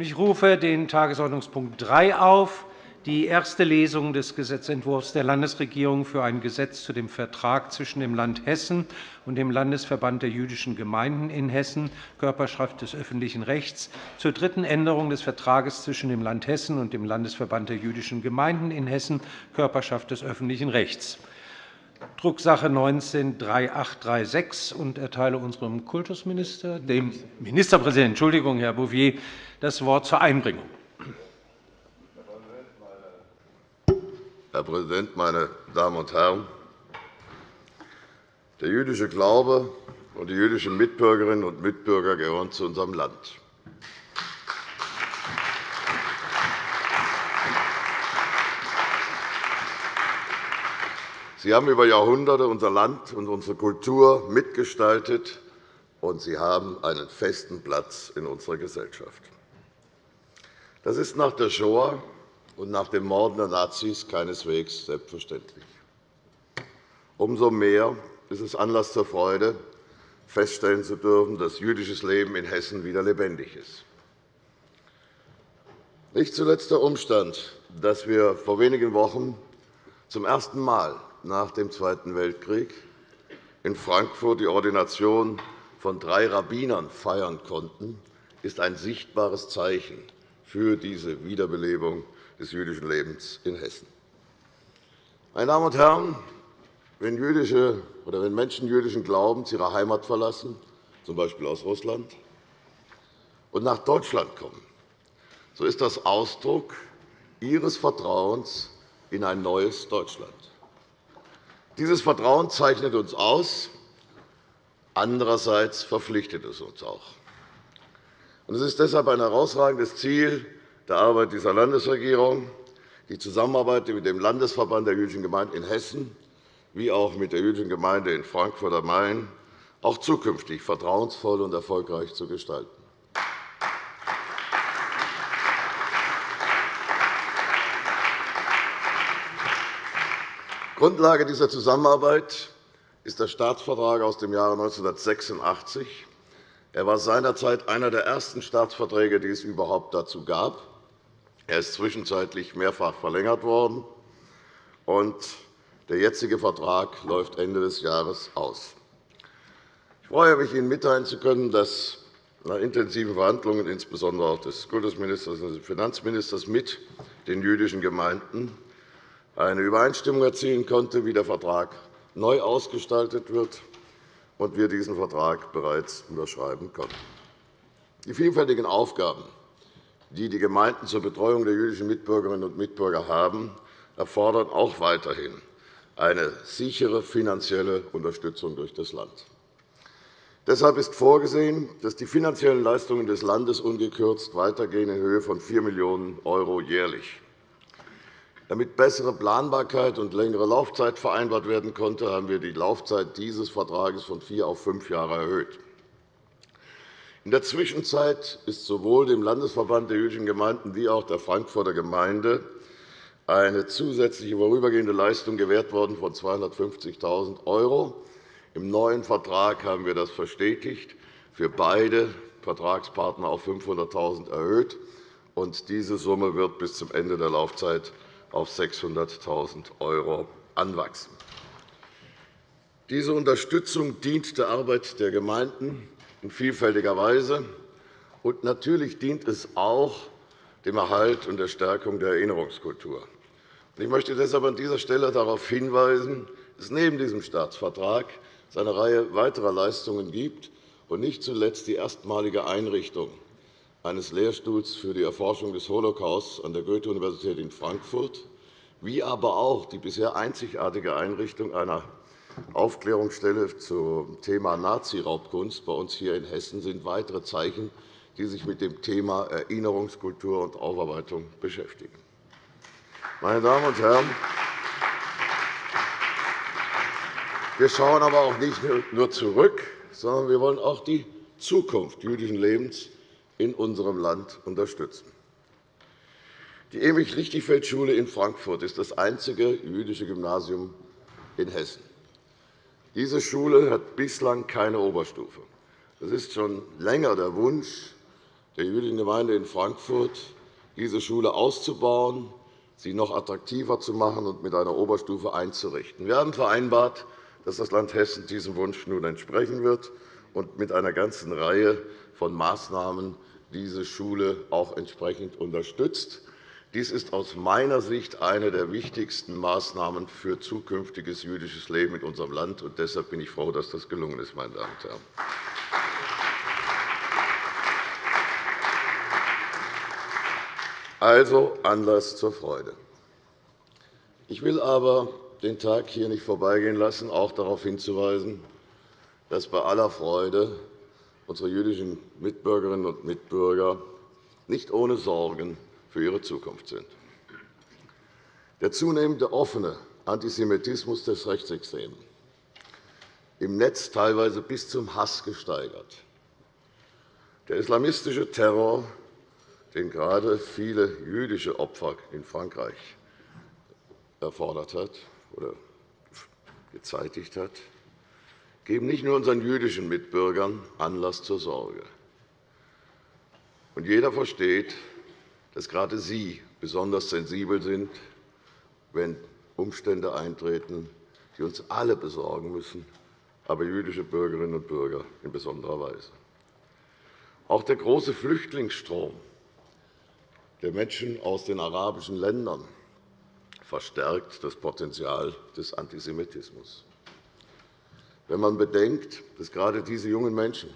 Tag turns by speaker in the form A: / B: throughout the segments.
A: Ich rufe den Tagesordnungspunkt 3 auf, die erste Lesung des Gesetzentwurfs der Landesregierung für ein Gesetz zu dem Vertrag zwischen dem Land Hessen und dem Landesverband der jüdischen Gemeinden in Hessen, Körperschaft des öffentlichen Rechts, zur dritten Änderung des Vertrages zwischen dem Land Hessen und dem Landesverband der jüdischen Gemeinden in Hessen, Körperschaft des öffentlichen Rechts. Drucksache 19-3836 und erteile unserem Kultusminister, dem Ministerpräsidenten, Entschuldigung, Herr Bouvier, das Wort zur Einbringung.
B: Herr Präsident, meine Damen und Herren! Der jüdische Glaube und die jüdischen Mitbürgerinnen und Mitbürger gehören zu unserem Land. Sie haben über Jahrhunderte unser Land und unsere Kultur mitgestaltet, und sie haben einen festen Platz in unserer Gesellschaft. Das ist nach der Shoah und nach dem Morden der Nazis keineswegs selbstverständlich. Umso mehr ist es Anlass zur Freude, feststellen zu dürfen, dass jüdisches Leben in Hessen wieder lebendig ist. Nicht zuletzt der Umstand, dass wir vor wenigen Wochen zum ersten Mal nach dem Zweiten Weltkrieg in Frankfurt die Ordination von drei Rabbinern feiern konnten, ist ein sichtbares Zeichen für diese Wiederbelebung des jüdischen Lebens in Hessen. Meine Damen und Herren, wenn, jüdische, oder wenn Menschen jüdischen Glaubens ihre Heimat verlassen, z. B. aus Russland, und nach Deutschland kommen, so ist das Ausdruck ihres Vertrauens in ein neues Deutschland. Dieses Vertrauen zeichnet uns aus. Andererseits verpflichtet es uns auch. Es ist deshalb ein herausragendes Ziel der Arbeit dieser Landesregierung, die Zusammenarbeit mit dem Landesverband der jüdischen Gemeinden in Hessen wie auch mit der jüdischen Gemeinde in Frankfurt am Main auch zukünftig vertrauensvoll und erfolgreich zu gestalten. Grundlage dieser Zusammenarbeit ist der Staatsvertrag aus dem Jahre 1986. Er war seinerzeit einer der ersten Staatsverträge, die es überhaupt dazu gab. Er ist zwischenzeitlich mehrfach verlängert worden, und der jetzige Vertrag läuft Ende des Jahres aus. Ich freue mich, Ihnen mitteilen zu können, dass nach intensiven Verhandlungen insbesondere auch des Kultusministers und des Finanzministers mit den jüdischen Gemeinden eine Übereinstimmung erzielen konnte, wie der Vertrag neu ausgestaltet wird, und wir diesen Vertrag bereits unterschreiben konnten. Die vielfältigen Aufgaben, die die Gemeinden zur Betreuung der jüdischen Mitbürgerinnen und Mitbürger haben, erfordern auch weiterhin eine sichere finanzielle Unterstützung durch das Land. Deshalb ist vorgesehen, dass die finanziellen Leistungen des Landes ungekürzt weitergehen in Höhe von 4 Millionen € jährlich. Damit bessere Planbarkeit und längere Laufzeit vereinbart werden konnte, haben wir die Laufzeit dieses Vertrags von vier auf fünf Jahre erhöht. In der Zwischenzeit ist sowohl dem Landesverband der jüdischen Gemeinden wie auch der Frankfurter Gemeinde eine zusätzliche vorübergehende Leistung gewährt worden von 250.000 €. Im neuen Vertrag haben wir das verstetigt, für beide Vertragspartner auf 500.000 € erhöht. Diese Summe wird bis zum Ende der Laufzeit auf 600.000 € anwachsen. Diese Unterstützung dient der Arbeit der Gemeinden in vielfältiger Weise. Und natürlich dient es auch dem Erhalt und der Stärkung der Erinnerungskultur. Ich möchte deshalb an dieser Stelle darauf hinweisen, dass es neben diesem Staatsvertrag eine Reihe weiterer Leistungen gibt, und nicht zuletzt die erstmalige Einrichtung eines Lehrstuhls für die Erforschung des Holocaust an der Goethe-Universität in Frankfurt, wie aber auch die bisher einzigartige Einrichtung einer Aufklärungsstelle zum Thema Nazi-Raubkunst bei uns hier in Hessen sind weitere Zeichen, die sich mit dem Thema Erinnerungskultur und Aufarbeitung beschäftigen. Meine Damen und Herren, wir schauen aber auch nicht nur zurück, sondern wir wollen auch die Zukunft jüdischen Lebens in unserem Land unterstützen. Die Emil-Lichtenfeld-Schule in Frankfurt ist das einzige jüdische Gymnasium in Hessen. Diese Schule hat bislang keine Oberstufe. Das ist schon länger der Wunsch der jüdischen Gemeinde in Frankfurt, diese Schule auszubauen, sie noch attraktiver zu machen und mit einer Oberstufe einzurichten. Wir haben vereinbart, dass das Land Hessen diesem Wunsch nun entsprechen wird und mit einer ganzen Reihe von Maßnahmen diese Schule auch entsprechend unterstützt. Dies ist aus meiner Sicht eine der wichtigsten Maßnahmen für zukünftiges jüdisches Leben in unserem Land. Und deshalb bin ich froh, dass das gelungen ist. Meine Damen und Herren. Also Anlass zur Freude. Ich will aber den Tag hier nicht vorbeigehen lassen, auch darauf hinzuweisen, dass bei aller Freude unsere jüdischen Mitbürgerinnen und Mitbürger nicht ohne Sorgen für ihre Zukunft sind. Der zunehmende offene Antisemitismus des Rechtsextremen, im Netz teilweise bis zum Hass gesteigert, der islamistische Terror, den gerade viele jüdische Opfer in Frankreich erfordert hat oder gezeitigt hat, geben nicht nur unseren jüdischen Mitbürgern Anlass zur Sorge. Und jeder versteht, dass gerade Sie besonders sensibel sind, wenn Umstände eintreten, die uns alle besorgen müssen, aber jüdische Bürgerinnen und Bürger in besonderer Weise. Auch der große Flüchtlingsstrom der Menschen aus den arabischen Ländern verstärkt das Potenzial des Antisemitismus. Wenn man bedenkt, dass gerade diese jungen Menschen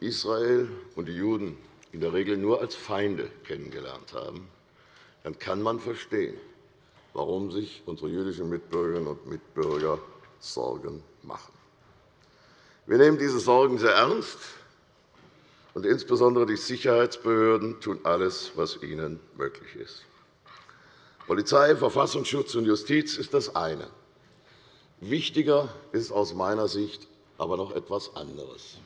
B: Israel und die Juden in der Regel nur als Feinde kennengelernt haben, dann kann man verstehen, warum sich unsere jüdischen Mitbürgerinnen und Mitbürger Sorgen machen. Wir nehmen diese Sorgen sehr ernst, und insbesondere die Sicherheitsbehörden tun alles, was ihnen möglich ist. Polizei, Verfassungsschutz und Justiz ist das eine. Wichtiger ist aus meiner Sicht aber noch etwas anderes.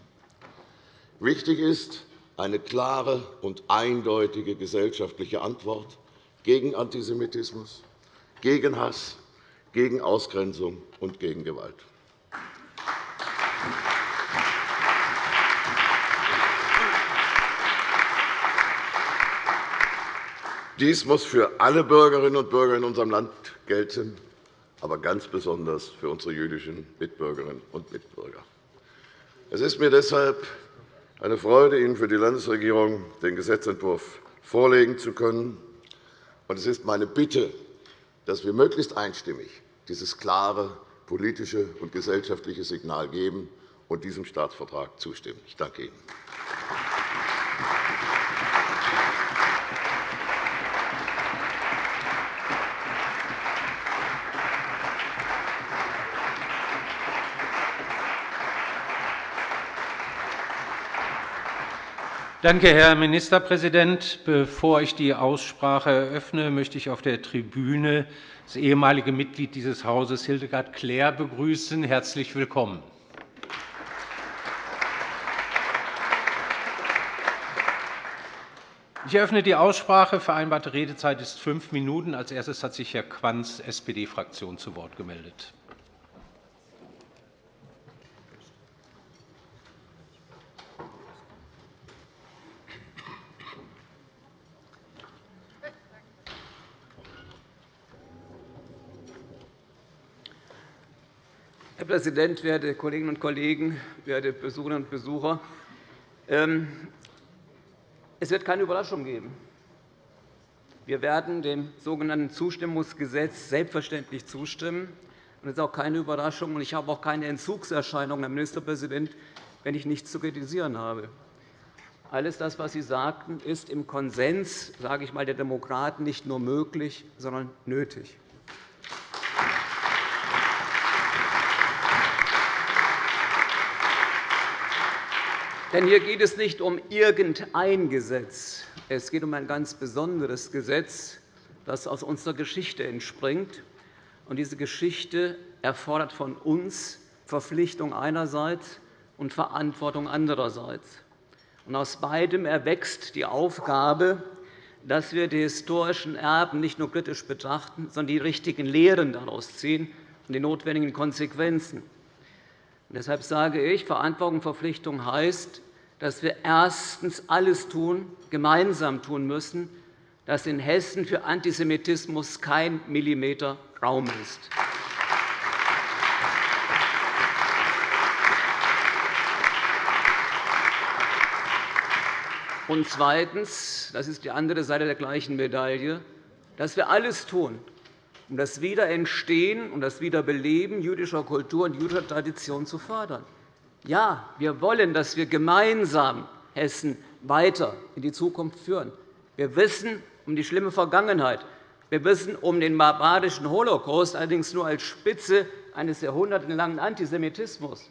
B: Wichtig ist, eine klare und eindeutige gesellschaftliche Antwort gegen Antisemitismus, gegen Hass, gegen Ausgrenzung und gegen Gewalt. Dies muss für alle Bürgerinnen und Bürger in unserem Land gelten, aber ganz besonders für unsere jüdischen Mitbürgerinnen und Mitbürger. Es ist mir deshalb eine Freude, Ihnen für die Landesregierung den Gesetzentwurf vorlegen zu können. Es ist meine Bitte, dass wir möglichst einstimmig dieses klare politische und gesellschaftliche Signal geben und diesem Staatsvertrag zustimmen. Ich danke Ihnen.
A: Danke, Herr Ministerpräsident. Bevor ich die Aussprache eröffne, möchte ich auf der Tribüne das ehemalige Mitglied dieses Hauses, Hildegard Klär, begrüßen. Herzlich willkommen. Ich eröffne die Aussprache. Vereinbarte Redezeit ist fünf Minuten. Als erstes hat sich Herr Quanz, SPD-Fraktion, zu Wort gemeldet.
C: Herr Präsident, werte Kolleginnen und Kollegen, werte Besucherinnen und Besucher! Ähm, es wird keine Überraschung geben. Wir werden dem sogenannten Zustimmungsgesetz selbstverständlich zustimmen. Das ist auch keine Überraschung. Ich habe auch keine Entzugserscheinungen, Herr Ministerpräsident, wenn ich nichts zu kritisieren habe. Alles das, was Sie sagten, ist im Konsens sage ich mal, der Demokraten nicht nur möglich, sondern nötig. Denn hier geht es nicht um irgendein Gesetz. Es geht um ein ganz besonderes Gesetz, das aus unserer Geschichte entspringt. Und diese Geschichte erfordert von uns Verpflichtung einerseits und Verantwortung andererseits. Und aus beidem erwächst die Aufgabe, dass wir die historischen Erben nicht nur kritisch betrachten, sondern die richtigen Lehren daraus ziehen und die notwendigen Konsequenzen. Deshalb sage ich, Verantwortung und Verpflichtung heißt, dass wir erstens alles tun, gemeinsam tun müssen, dass in Hessen für Antisemitismus kein Millimeter Raum ist. Und zweitens, das ist die andere Seite der gleichen Medaille, dass wir alles tun, um das Wiederentstehen und das Wiederbeleben jüdischer Kultur und jüdischer Tradition zu fördern. Ja, wir wollen, dass wir gemeinsam Hessen weiter in die Zukunft führen. Wir wissen um die schlimme Vergangenheit. Wir wissen um den barbarischen Holocaust, allerdings nur als Spitze eines jahrhundertelangen Antisemitismus.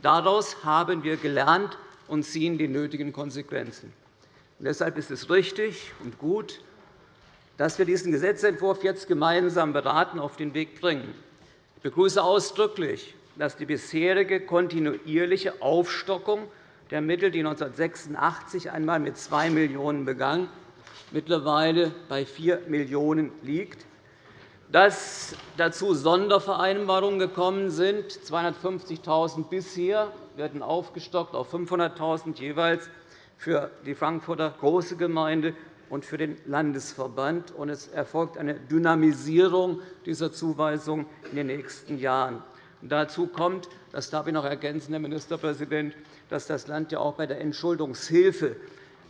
C: Daraus haben wir gelernt und ziehen die nötigen Konsequenzen. deshalb ist es richtig und gut, dass wir diesen Gesetzentwurf jetzt gemeinsam beraten auf den Weg bringen. Ich begrüße ausdrücklich, dass die bisherige kontinuierliche Aufstockung der Mittel, die 1986 einmal mit 2 Millionen € begann, mittlerweile bei 4 Millionen € liegt, dass dazu Sondervereinbarungen gekommen sind. 250.000 € bisher werden aufgestockt auf 500.000 € jeweils für die Frankfurter Große Gemeinde und für den Landesverband. Es erfolgt eine Dynamisierung dieser Zuweisung in den nächsten Jahren. Dazu kommt, das darf ich noch ergänzen, Herr Ministerpräsident, dass das Land ja auch bei der Entschuldungshilfe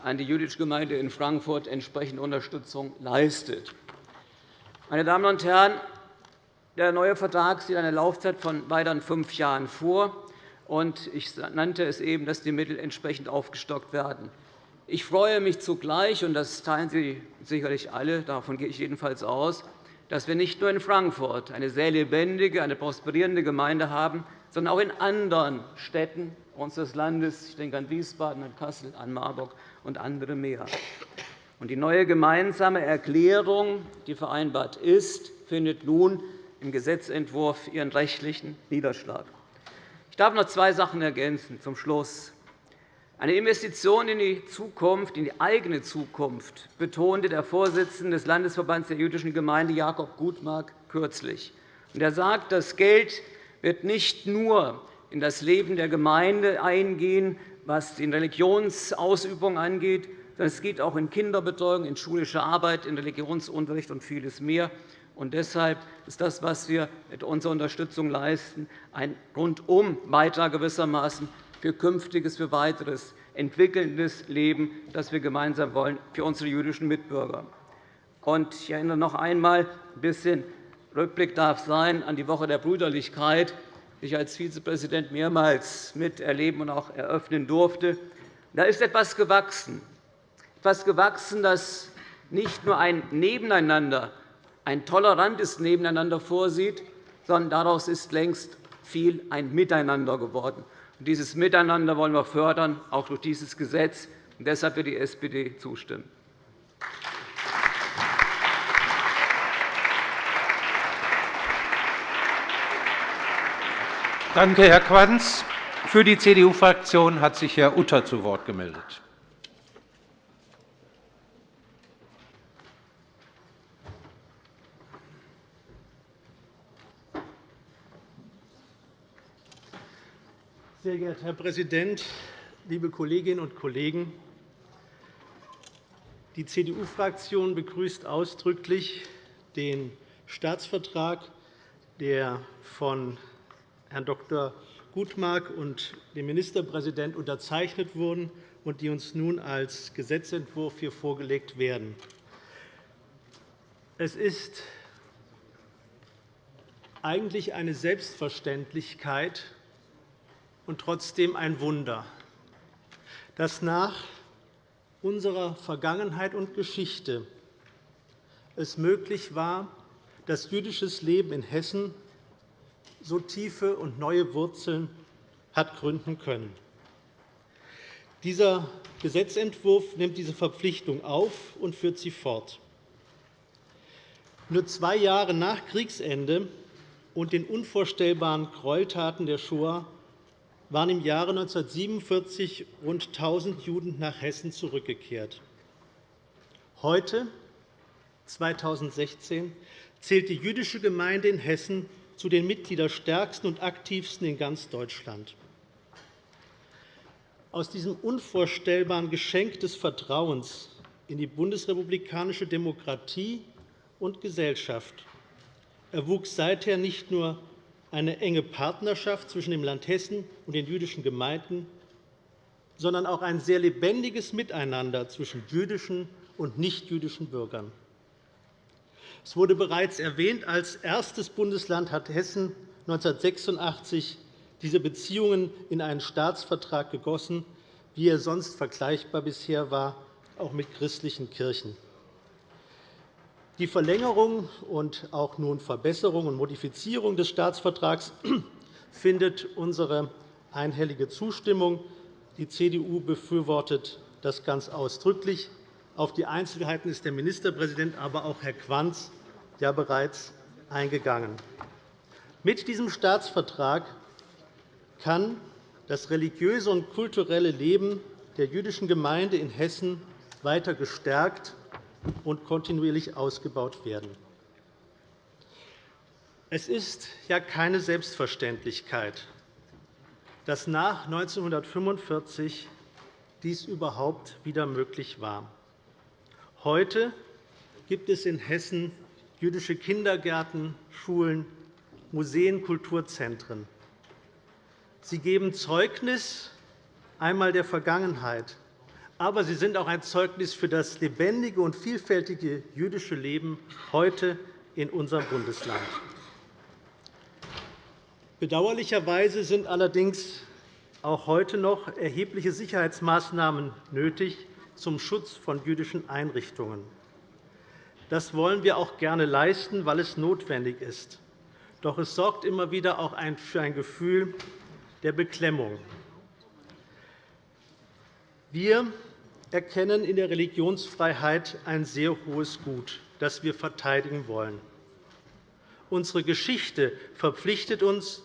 C: an die jüdische Gemeinde in Frankfurt entsprechende Unterstützung leistet. Meine Damen und Herren, der neue Vertrag sieht eine Laufzeit von weiteren fünf Jahren vor. Ich nannte es eben, dass die Mittel entsprechend aufgestockt werden. Ich freue mich zugleich, und das teilen Sie sicherlich alle, davon gehe ich jedenfalls aus, dass wir nicht nur in Frankfurt eine sehr lebendige, eine prosperierende Gemeinde haben, sondern auch in anderen Städten unseres Landes. Ich denke an Wiesbaden, an Kassel, an Marburg und andere mehr. Die neue gemeinsame Erklärung, die vereinbart ist, findet nun im Gesetzentwurf ihren rechtlichen Niederschlag. Ich darf noch zwei Sachen ergänzen zum Schluss. Eine Investition in die Zukunft, in die eigene Zukunft, betonte der Vorsitzende des Landesverbands der jüdischen Gemeinde Jakob Gutmark kürzlich. Er sagt, das Geld wird nicht nur in das Leben der Gemeinde eingehen, was die Religionsausübung angeht, sondern es geht auch in Kinderbetreuung, in schulische Arbeit, in Religionsunterricht und vieles mehr. Und deshalb ist das, was wir mit unserer Unterstützung leisten, ein Rundum-Beitrag gewissermaßen für künftiges, für weiteres entwickelndes Leben, das wir gemeinsam wollen für unsere jüdischen Mitbürger. Ich erinnere noch einmal, ein bisschen Rückblick darf sein an die Woche der Brüderlichkeit, die ich als Vizepräsident mehrmals miterleben und auch eröffnen durfte. Da ist etwas gewachsen, etwas gewachsen, das nicht nur ein Nebeneinander, ein tolerantes Nebeneinander vorsieht, sondern daraus ist längst viel ein Miteinander geworden. Dieses Miteinander wollen wir fördern, auch durch dieses Gesetz. Und deshalb wird die SPD zustimmen.
A: Danke, Herr Quanz. Für die CDU-Fraktion hat sich Herr Utter zu Wort gemeldet.
D: Sehr geehrter Herr Präsident, liebe Kolleginnen und Kollegen! Die CDU-Fraktion begrüßt ausdrücklich den Staatsvertrag, der von Herrn Dr. Gutmark und dem Ministerpräsidenten unterzeichnet wurden und die uns nun als Gesetzentwurf hier vorgelegt werden. Es ist eigentlich eine Selbstverständlichkeit, und trotzdem ein Wunder, dass nach unserer Vergangenheit und Geschichte es möglich war, dass jüdisches Leben in Hessen so tiefe und neue Wurzeln hat gründen können. Dieser Gesetzentwurf nimmt diese Verpflichtung auf und führt sie fort. Nur zwei Jahre nach Kriegsende und den unvorstellbaren Gräueltaten der Shoah waren im Jahre 1947 rund 1.000 Juden nach Hessen zurückgekehrt. Heute, 2016, zählt die jüdische Gemeinde in Hessen zu den mitgliederstärksten und aktivsten in ganz Deutschland. aus diesem unvorstellbaren Geschenk des Vertrauens in die bundesrepublikanische Demokratie und Gesellschaft erwuchs seither nicht nur eine enge Partnerschaft zwischen dem Land Hessen und den jüdischen Gemeinden, sondern auch ein sehr lebendiges Miteinander zwischen jüdischen und nichtjüdischen Bürgern. Es wurde bereits erwähnt, als erstes Bundesland hat Hessen 1986 diese Beziehungen in einen Staatsvertrag gegossen, wie er sonst vergleichbar bisher war, auch mit christlichen Kirchen. Die Verlängerung und auch nun Verbesserung und Modifizierung des Staatsvertrags findet unsere einhellige Zustimmung. Die CDU befürwortet das ganz ausdrücklich. Auf die Einzelheiten ist der Ministerpräsident, aber auch Herr Quanz ja bereits eingegangen. Mit diesem Staatsvertrag kann das religiöse und kulturelle Leben der jüdischen Gemeinde in Hessen weiter gestärkt und kontinuierlich ausgebaut werden. Es ist ja keine Selbstverständlichkeit, dass nach 1945 dies überhaupt wieder möglich war. Heute gibt es in Hessen jüdische Kindergärten, Schulen, Museen, Kulturzentren. Sie geben Zeugnis einmal der Vergangenheit, aber sie sind auch ein Zeugnis für das lebendige und vielfältige jüdische Leben heute in unserem Bundesland. Bedauerlicherweise sind allerdings auch heute noch erhebliche Sicherheitsmaßnahmen nötig zum Schutz von jüdischen Einrichtungen. Das wollen wir auch gerne leisten, weil es notwendig ist. Doch es sorgt immer wieder auch für ein Gefühl der Beklemmung. Wir erkennen in der Religionsfreiheit ein sehr hohes Gut, das wir verteidigen wollen. Unsere Geschichte verpflichtet uns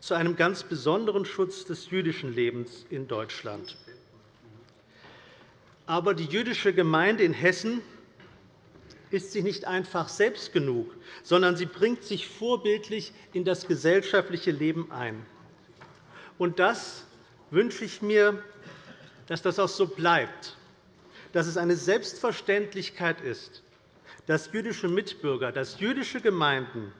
D: zu einem ganz besonderen Schutz des jüdischen Lebens in Deutschland. Aber die jüdische Gemeinde in Hessen ist sich nicht einfach selbst genug, sondern sie bringt sich vorbildlich in das gesellschaftliche Leben ein. Und das wünsche ich mir dass das auch so bleibt, dass es eine Selbstverständlichkeit ist, dass jüdische Mitbürger, dass jüdische Gemeinden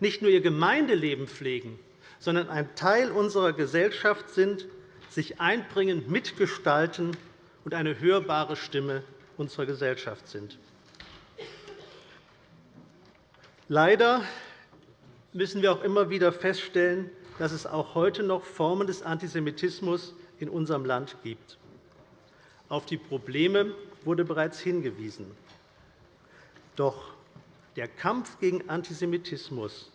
D: nicht nur ihr Gemeindeleben pflegen, sondern ein Teil unserer Gesellschaft sind, sich einbringen, mitgestalten und eine hörbare Stimme unserer Gesellschaft sind. Leider müssen wir auch immer wieder feststellen, dass es auch heute noch Formen des Antisemitismus in unserem Land gibt. Auf die Probleme wurde bereits hingewiesen. Doch der Kampf gegen Antisemitismus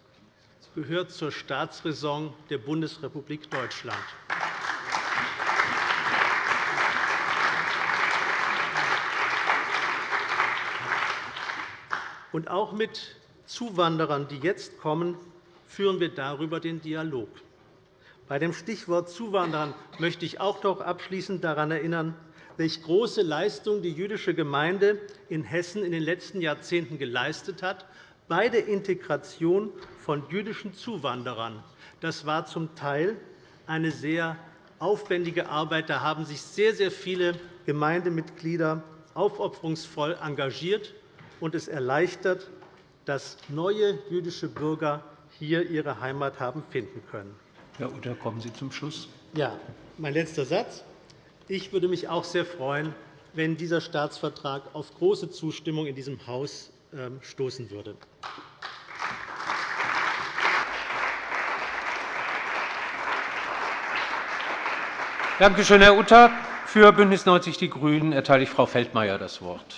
D: gehört zur Staatsräson der Bundesrepublik Deutschland. Und auch mit Zuwanderern, die jetzt kommen, führen wir darüber den Dialog. Bei dem Stichwort Zuwanderern möchte ich auch noch abschließend daran erinnern, welche große Leistung die jüdische Gemeinde in Hessen in den letzten Jahrzehnten geleistet hat bei der Integration von jüdischen Zuwanderern. Das war zum Teil eine sehr aufwendige Arbeit. Da haben sich sehr, sehr viele Gemeindemitglieder aufopferungsvoll engagiert, und es erleichtert, dass neue jüdische Bürger hier ihre Heimat haben finden können.
A: Herr Utter, kommen Sie zum Schluss.
D: Ja, mein letzter Satz. Ich würde mich auch sehr freuen, wenn dieser Staatsvertrag auf große Zustimmung in diesem Haus ähm, stoßen würde.
A: Danke schön, Herr Utter. Für BÜNDNIS 90 die GRÜNEN erteile ich Frau Feldmayer das Wort.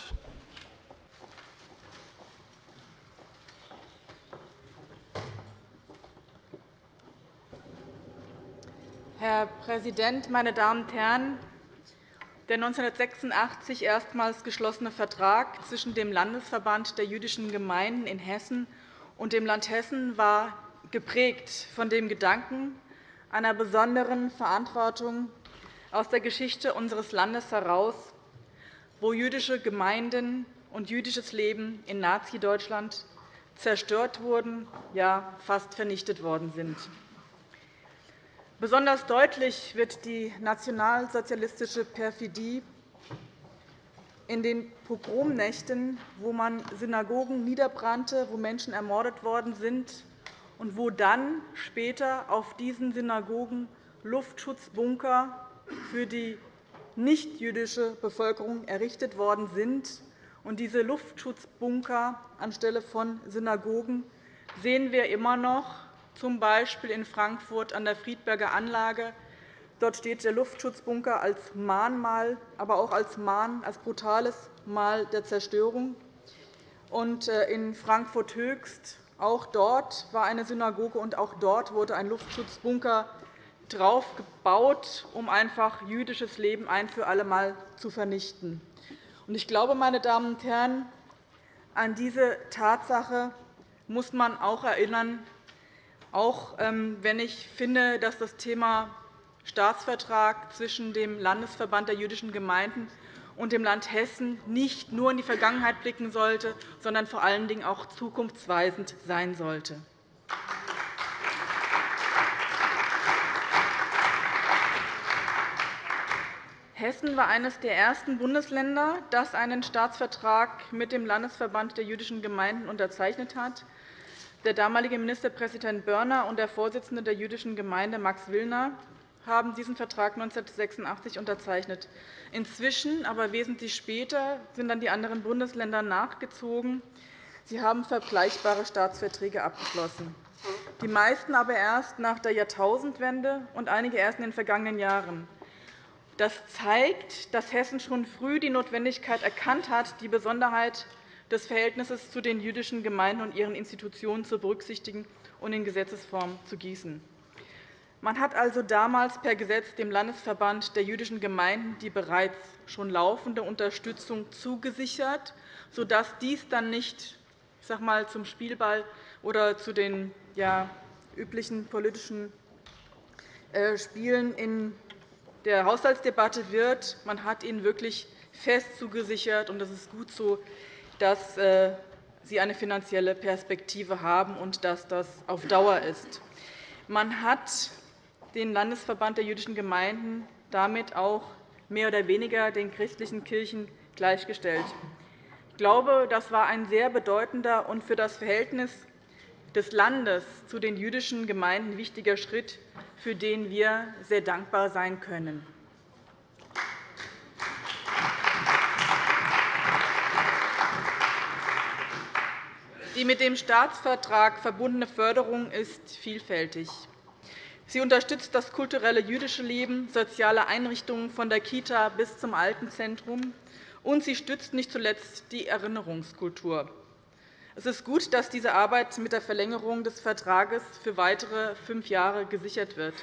E: Herr Präsident, meine Damen und Herren! Der 1986 erstmals geschlossene Vertrag zwischen dem Landesverband der jüdischen Gemeinden in Hessen und dem Land Hessen war geprägt von dem Gedanken einer besonderen Verantwortung aus der Geschichte unseres Landes heraus, wo jüdische Gemeinden und jüdisches Leben in Nazi-Deutschland zerstört wurden, ja fast vernichtet worden sind. Besonders deutlich wird die nationalsozialistische Perfidie in den Pogromnächten, wo man Synagogen niederbrannte, wo Menschen ermordet worden sind und wo dann später auf diesen Synagogen Luftschutzbunker für die nichtjüdische Bevölkerung errichtet worden sind. Und diese Luftschutzbunker anstelle von Synagogen sehen wir immer noch, z. B. in Frankfurt an der Friedberger Anlage. Dort steht der Luftschutzbunker als Mahnmal, aber auch als, Mahn, als brutales Mal der Zerstörung. Und äh, in Frankfurt-Höchst, auch dort war eine Synagoge, und auch dort wurde ein Luftschutzbunker drauf gebaut, um einfach jüdisches Leben ein für alle Mal zu vernichten. Ich glaube, meine Damen und Herren, an diese Tatsache muss man auch erinnern, auch ähm, wenn ich finde, dass das Thema Staatsvertrag zwischen dem Landesverband der jüdischen Gemeinden und dem Land Hessen nicht nur in die Vergangenheit blicken sollte, sondern vor allen Dingen auch zukunftsweisend sein sollte. Hessen war eines der ersten Bundesländer, das einen Staatsvertrag mit dem Landesverband der jüdischen Gemeinden unterzeichnet hat. Der damalige Ministerpräsident Börner und der Vorsitzende der jüdischen Gemeinde Max Willner haben diesen Vertrag 1986 unterzeichnet. Inzwischen, aber wesentlich später, sind dann die anderen Bundesländer nachgezogen. Sie haben vergleichbare Staatsverträge abgeschlossen, die meisten aber erst nach der Jahrtausendwende und einige erst in den vergangenen Jahren. Das zeigt, dass Hessen schon früh die Notwendigkeit erkannt hat, die Besonderheit des Verhältnisses zu den jüdischen Gemeinden und ihren Institutionen zu berücksichtigen und in Gesetzesform zu gießen. Man hat also damals per Gesetz dem Landesverband der jüdischen Gemeinden die bereits schon laufende Unterstützung zugesichert, sodass dies dann nicht ich sag mal, zum Spielball oder zu den ja, üblichen politischen äh, Spielen in der Haushaltsdebatte wird. Man hat ihnen wirklich fest zugesichert, und das ist gut so, dass äh, sie eine finanzielle Perspektive haben und dass das auf Dauer ist. Man hat den Landesverband der jüdischen Gemeinden damit auch mehr oder weniger den christlichen Kirchen gleichgestellt. Ich glaube, das war ein sehr bedeutender und für das Verhältnis des Landes zu den jüdischen Gemeinden wichtiger Schritt, für den wir sehr dankbar sein können. Die mit dem Staatsvertrag verbundene Förderung ist vielfältig. Sie unterstützt das kulturelle jüdische Leben, soziale Einrichtungen von der Kita bis zum Altenzentrum, und sie stützt nicht zuletzt die Erinnerungskultur. Es ist gut, dass diese Arbeit mit der Verlängerung des Vertrages für weitere fünf Jahre gesichert wird.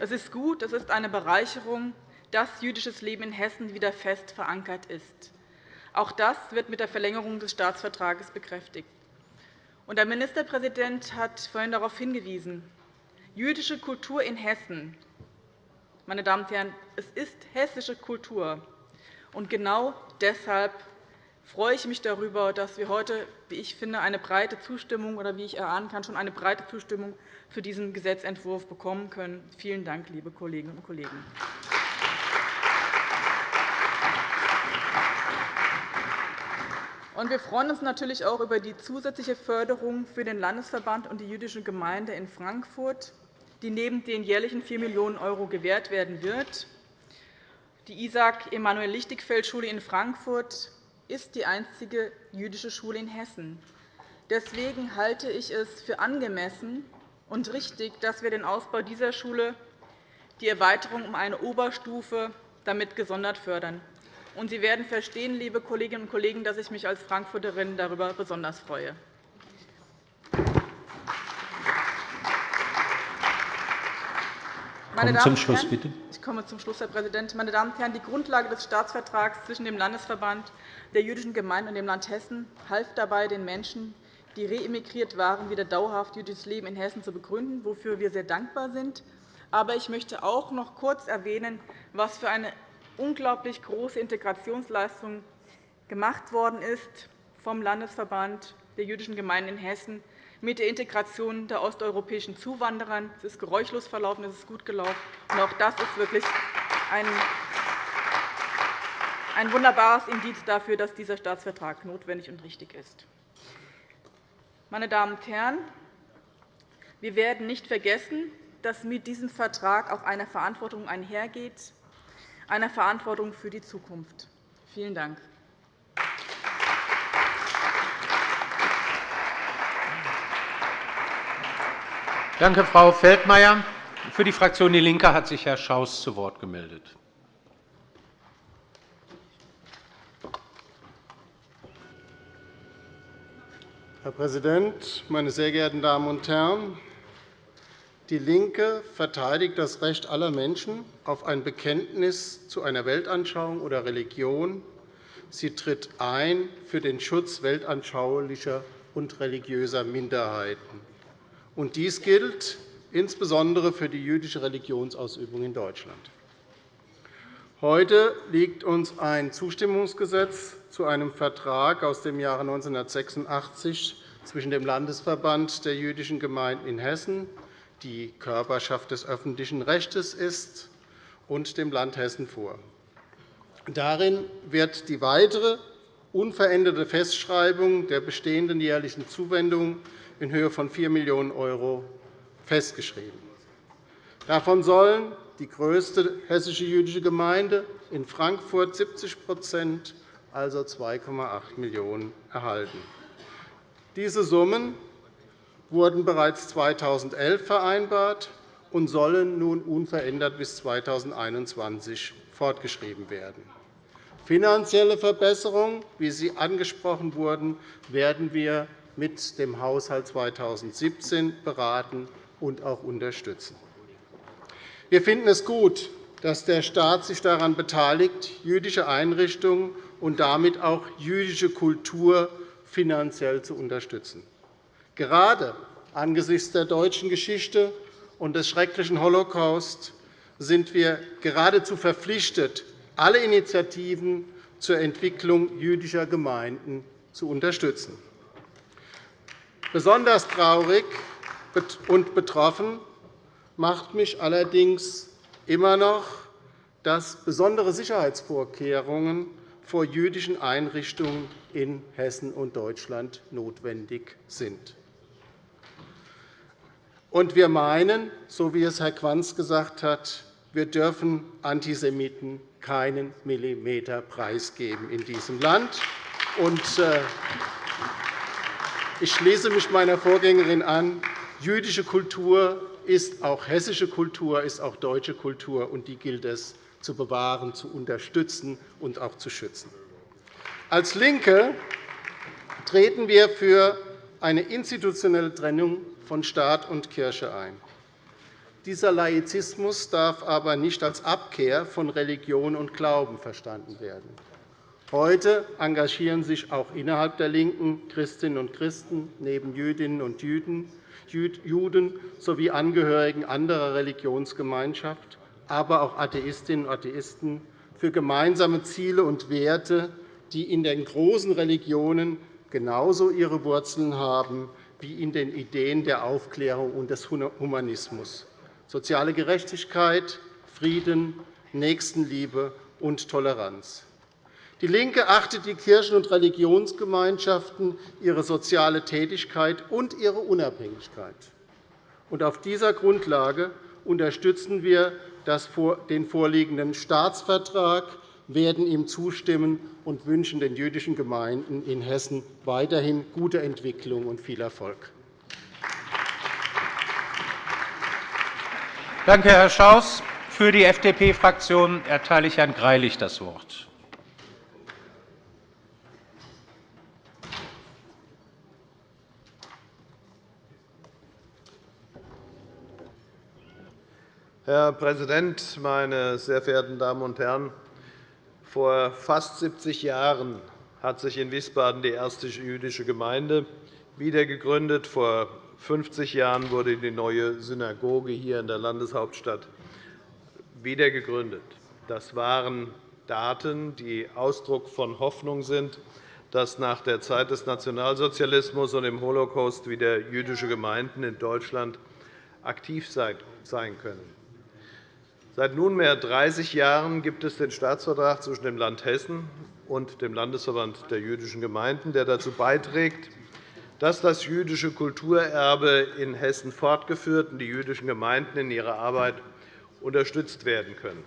E: Es ist gut, es ist eine Bereicherung, dass jüdisches Leben in Hessen wieder fest verankert ist. Auch das wird mit der Verlängerung des Staatsvertrages bekräftigt. Der Ministerpräsident hat vorhin darauf hingewiesen, jüdische Kultur in Hessen. Meine Damen und Herren, es ist hessische Kultur. Und genau deshalb freue ich mich darüber, dass wir heute, wie ich finde, eine breite Zustimmung oder wie ich erahnen kann, schon eine breite Zustimmung für diesen Gesetzentwurf bekommen können. Vielen Dank, liebe Kolleginnen und Kollegen. Wir freuen uns natürlich auch über die zusätzliche Förderung für den Landesverband und die jüdische Gemeinde in Frankfurt, die neben den jährlichen 4 Millionen € gewährt werden wird. Die Isaac-Emanuel-Lichtigfeld-Schule in Frankfurt ist die einzige jüdische Schule in Hessen. Deswegen halte ich es für angemessen und richtig, dass wir den Ausbau dieser Schule, die Erweiterung um eine Oberstufe, damit gesondert fördern. Und Sie werden verstehen, liebe Kolleginnen und Kollegen, dass ich mich als Frankfurterin darüber besonders freue. Meine Damen zum Schluss, bitte. Ich komme zum Schluss, Herr Präsident. Meine Damen und Herren, die Grundlage des Staatsvertrags zwischen dem Landesverband der jüdischen Gemeinden und dem Land Hessen half dabei, den Menschen, die reemigriert waren, wieder dauerhaft jüdisches Leben in Hessen zu begründen, wofür wir sehr dankbar sind. Aber ich möchte auch noch kurz erwähnen, was für eine unglaublich große Integrationsleistung gemacht worden ist vom Landesverband der jüdischen Gemeinden in Hessen mit der Integration der osteuropäischen Zuwanderer. Es ist geräuschlos verlaufen, es ist gut gelaufen. Und auch das ist wirklich ein, ein wunderbares Indiz dafür, dass dieser Staatsvertrag notwendig und richtig ist. Meine Damen und Herren, wir werden nicht vergessen, dass mit diesem Vertrag auch eine Verantwortung einhergeht, eine Verantwortung für die Zukunft. Vielen Dank.
A: Danke, Frau Feldmayer. Für die Fraktion DIE LINKE hat sich Herr Schaus zu Wort gemeldet.
F: Herr Präsident, meine sehr geehrten Damen und Herren! DIE LINKE verteidigt das Recht aller Menschen auf ein Bekenntnis zu einer Weltanschauung oder Religion. Sie tritt ein für den Schutz weltanschaulicher und religiöser Minderheiten. Und dies gilt insbesondere für die jüdische Religionsausübung in Deutschland. Heute liegt uns ein Zustimmungsgesetz zu einem Vertrag aus dem Jahre 1986 zwischen dem Landesverband der jüdischen Gemeinden in Hessen, die Körperschaft des öffentlichen Rechts ist, und dem Land Hessen vor. Darin wird die weitere unveränderte Festschreibung der bestehenden jährlichen Zuwendung in Höhe von 4 Millionen € festgeschrieben. Davon sollen die größte hessische jüdische Gemeinde in Frankfurt 70% also 2,8 Millionen € erhalten. Diese Summen wurden bereits 2011 vereinbart und sollen nun unverändert bis 2021 fortgeschrieben werden. Finanzielle Verbesserungen, wie sie angesprochen wurden, werden wir mit dem Haushalt 2017 beraten und auch unterstützen. Wir finden es gut, dass der Staat sich daran beteiligt, jüdische Einrichtungen und damit auch jüdische Kultur finanziell zu unterstützen. Gerade angesichts der deutschen Geschichte und des schrecklichen Holocaust sind wir geradezu verpflichtet, alle Initiativen zur Entwicklung jüdischer Gemeinden zu unterstützen. Besonders traurig und betroffen macht mich allerdings immer noch, dass besondere Sicherheitsvorkehrungen vor jüdischen Einrichtungen in Hessen und Deutschland notwendig sind. Und wir meinen, so wie es Herr Quanz gesagt hat, wir dürfen Antisemiten keinen Millimeter preisgeben in diesem Land. Und, äh, ich schließe mich meiner Vorgängerin an. Jüdische Kultur ist auch hessische Kultur, ist auch deutsche Kultur, und die gilt es zu bewahren, zu unterstützen und auch zu schützen. Als LINKE treten wir für eine institutionelle Trennung von Staat und Kirche ein. Dieser Laizismus darf aber nicht als Abkehr von Religion und Glauben verstanden werden. Heute engagieren sich auch innerhalb der LINKEN Christinnen und Christen neben Jüdinnen und Juden sowie Angehörigen anderer Religionsgemeinschaften, aber auch Atheistinnen und Atheisten für gemeinsame Ziele und Werte, die in den großen Religionen genauso ihre Wurzeln haben wie in den Ideen der Aufklärung und des Humanismus. Soziale Gerechtigkeit, Frieden, Nächstenliebe und Toleranz. DIE LINKE achtet die Kirchen- und Religionsgemeinschaften, ihre soziale Tätigkeit und ihre Unabhängigkeit. Auf dieser Grundlage unterstützen wir den vorliegenden Staatsvertrag, werden ihm zustimmen und wünschen den jüdischen Gemeinden in Hessen weiterhin gute Entwicklung und viel Erfolg.
A: Danke, Herr Schaus. Für die FDP-Fraktion erteile ich Herrn Greilich das Wort.
G: Herr Präsident, meine sehr verehrten Damen und Herren! Vor fast 70 Jahren hat sich in Wiesbaden die erste jüdische Gemeinde wiedergegründet. Vor 50 Jahren wurde die neue Synagoge hier in der Landeshauptstadt wiedergegründet. Das waren Daten, die Ausdruck von Hoffnung sind, dass nach der Zeit des Nationalsozialismus und dem Holocaust wieder jüdische Gemeinden in Deutschland aktiv sein können. Seit nunmehr 30 Jahren gibt es den Staatsvertrag zwischen dem Land Hessen und dem Landesverband der jüdischen Gemeinden, der dazu beiträgt, dass das jüdische Kulturerbe in Hessen fortgeführt und die jüdischen Gemeinden in ihrer Arbeit unterstützt werden können.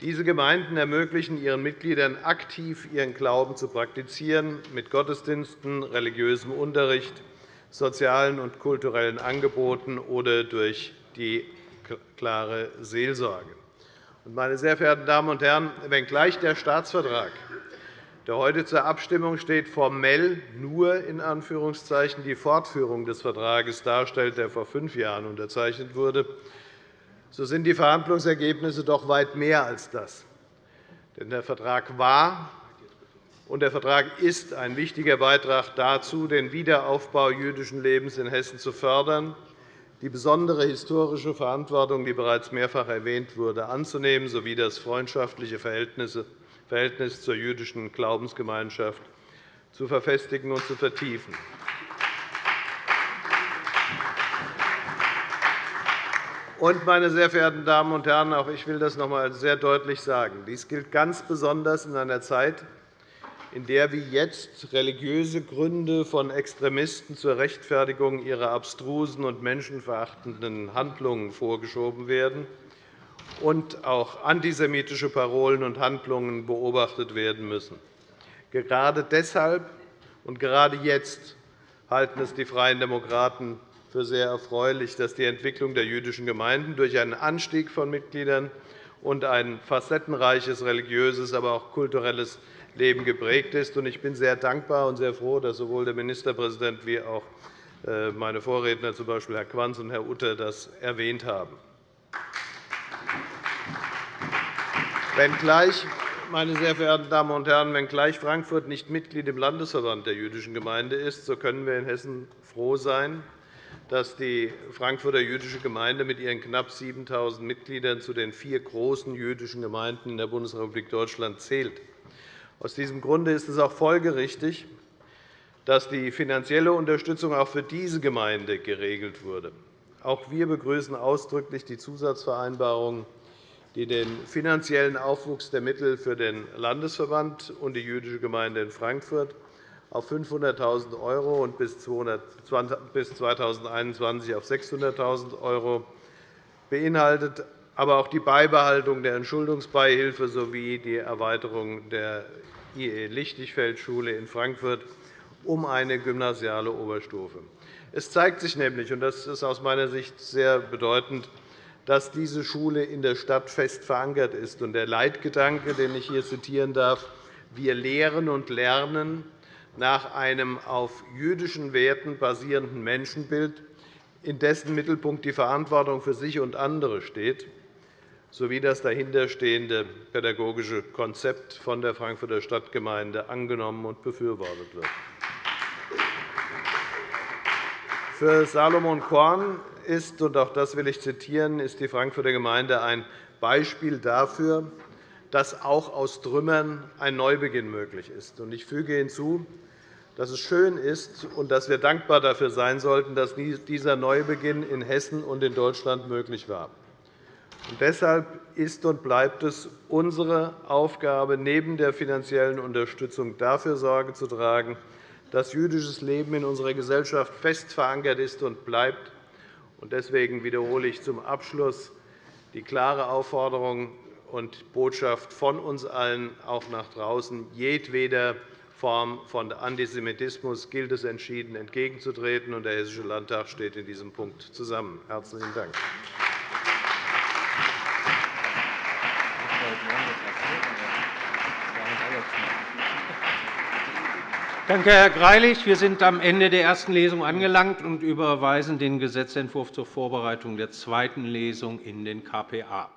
G: Diese Gemeinden ermöglichen ihren Mitgliedern aktiv ihren Glauben zu praktizieren, mit Gottesdiensten, religiösem Unterricht, sozialen und kulturellen Angeboten oder durch die klare Seelsorge. Meine sehr verehrten Damen und Herren, wenngleich der Staatsvertrag der heute zur Abstimmung steht, formell nur in Anführungszeichen die Fortführung des Vertrags darstellt, der vor fünf Jahren unterzeichnet wurde, so sind die Verhandlungsergebnisse doch weit mehr als das. Denn der Vertrag war und der Vertrag ist ein wichtiger Beitrag dazu, den Wiederaufbau jüdischen Lebens in Hessen zu fördern, die besondere historische Verantwortung, die bereits mehrfach erwähnt wurde, anzunehmen sowie das freundschaftliche Verhältnis zur jüdischen Glaubensgemeinschaft zu verfestigen und zu vertiefen. Meine sehr verehrten Damen und Herren, auch ich will das noch einmal sehr deutlich sagen. Dies gilt ganz besonders in einer Zeit, in der wie jetzt religiöse Gründe von Extremisten zur Rechtfertigung ihrer abstrusen und menschenverachtenden Handlungen vorgeschoben werden und auch antisemitische Parolen und Handlungen beobachtet werden müssen. Gerade deshalb und gerade jetzt halten es die Freien Demokraten für sehr erfreulich, dass die Entwicklung der jüdischen Gemeinden durch einen Anstieg von Mitgliedern und ein facettenreiches religiöses, aber auch kulturelles Leben geprägt ist. Ich bin sehr dankbar und sehr froh, dass sowohl der Ministerpräsident wie auch äh, meine Vorredner, z. B. Herr Quanz und Herr Utter, das erwähnt haben. Wenngleich, meine sehr verehrten Damen und Herren, wenngleich Frankfurt nicht Mitglied im Landesverband der jüdischen Gemeinde ist, so können wir in Hessen froh sein, dass die Frankfurter jüdische Gemeinde mit ihren knapp 7.000 Mitgliedern zu den vier großen jüdischen Gemeinden in der Bundesrepublik Deutschland zählt. Aus diesem Grunde ist es auch folgerichtig, dass die finanzielle Unterstützung auch für diese Gemeinde geregelt wurde. Auch wir begrüßen ausdrücklich die Zusatzvereinbarung die den finanziellen Aufwuchs der Mittel für den Landesverband und die jüdische Gemeinde in Frankfurt auf 500.000 € und bis 2021 auf 600.000 € beinhaltet, aber auch die Beibehaltung der Entschuldungsbeihilfe sowie die Erweiterung der IE Lichtigfeld-Schule in Frankfurt um eine gymnasiale Oberstufe. Es zeigt sich nämlich, und das ist aus meiner Sicht sehr bedeutend, dass diese Schule in der Stadt fest verankert ist. Der Leitgedanke, den ich hier zitieren darf, wir lehren und lernen nach einem auf jüdischen Werten basierenden Menschenbild, in dessen Mittelpunkt die Verantwortung für sich und andere steht, sowie das dahinterstehende pädagogische Konzept von der Frankfurter Stadtgemeinde angenommen und befürwortet wird. Für Salomon Korn ist, und auch das will ich zitieren, ist die Frankfurter Gemeinde ein Beispiel dafür, dass auch aus Trümmern ein Neubeginn möglich ist. Ich füge hinzu, dass es schön ist und dass wir dankbar dafür sein sollten, dass dieser Neubeginn in Hessen und in Deutschland möglich war. Und deshalb ist und bleibt es unsere Aufgabe, neben der finanziellen Unterstützung dafür Sorge zu tragen, dass jüdisches Leben in unserer Gesellschaft fest verankert ist und bleibt Deswegen wiederhole ich zum Abschluss die klare Aufforderung und Botschaft von uns allen auch nach draußen. Jedweder Form von Antisemitismus gilt es entschieden entgegenzutreten. Der Hessische Landtag steht in diesem Punkt zusammen. – Herzlichen Dank.
A: Danke, Herr Greilich. Wir sind am Ende der ersten Lesung angelangt und überweisen den Gesetzentwurf zur Vorbereitung der zweiten Lesung in den KPA.